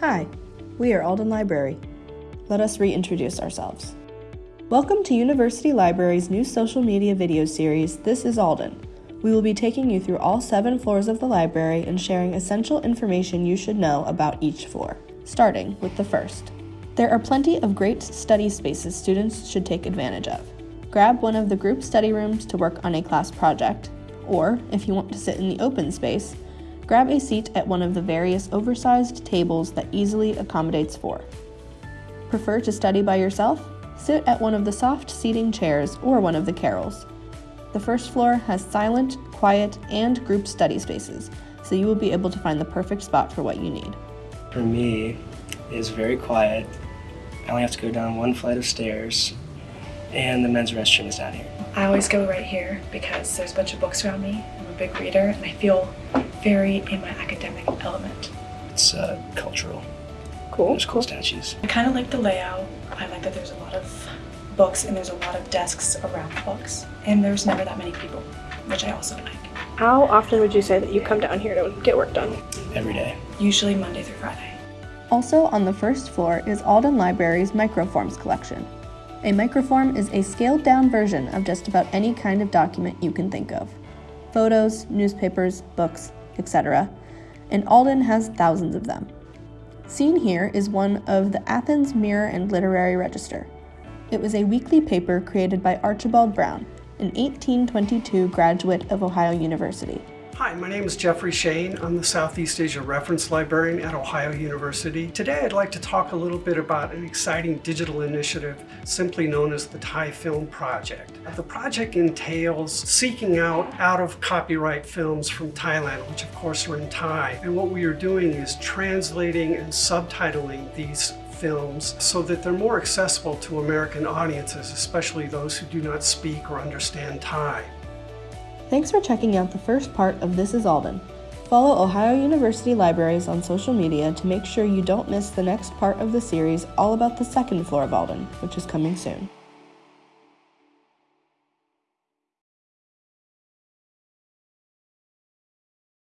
Hi, we are Alden Library. Let us reintroduce ourselves. Welcome to University Library's new social media video series, This is Alden. We will be taking you through all seven floors of the library and sharing essential information you should know about each floor, starting with the first. There are plenty of great study spaces students should take advantage of. Grab one of the group study rooms to work on a class project, or if you want to sit in the open space, grab a seat at one of the various oversized tables that easily accommodates four. Prefer to study by yourself? Sit at one of the soft seating chairs or one of the carrels. The first floor has silent, quiet, and group study spaces, so you will be able to find the perfect spot for what you need. For me, it's very quiet. I only have to go down one flight of stairs, and the men's restroom is down here. I always go right here because there's a bunch of books around me. I'm a big reader and I feel very in my academic element. It's uh, cultural. Cool. There's cool statues. I kind of like the layout. I like that there's a lot of books and there's a lot of desks around the books. And there's never that many people, which I also like. How often would you say that you come down here to get work done? Every day. Usually Monday through Friday. Also on the first floor is Alden Library's Microforms collection. A microform is a scaled down version of just about any kind of document you can think of. Photos, newspapers, books, etc. And Alden has thousands of them. Seen here is one of the Athens Mirror and Literary Register. It was a weekly paper created by Archibald Brown, an 1822 graduate of Ohio University. Hi, my name is Jeffrey Shane. I'm the Southeast Asia Reference Librarian at Ohio University. Today I'd like to talk a little bit about an exciting digital initiative simply known as the Thai Film Project. The project entails seeking out out of copyright films from Thailand, which of course are in Thai. And what we are doing is translating and subtitling these films so that they're more accessible to American audiences, especially those who do not speak or understand Thai. Thanks for checking out the first part of This is Alden. Follow Ohio University Libraries on social media to make sure you don't miss the next part of the series all about the second floor of Alden, which is coming soon.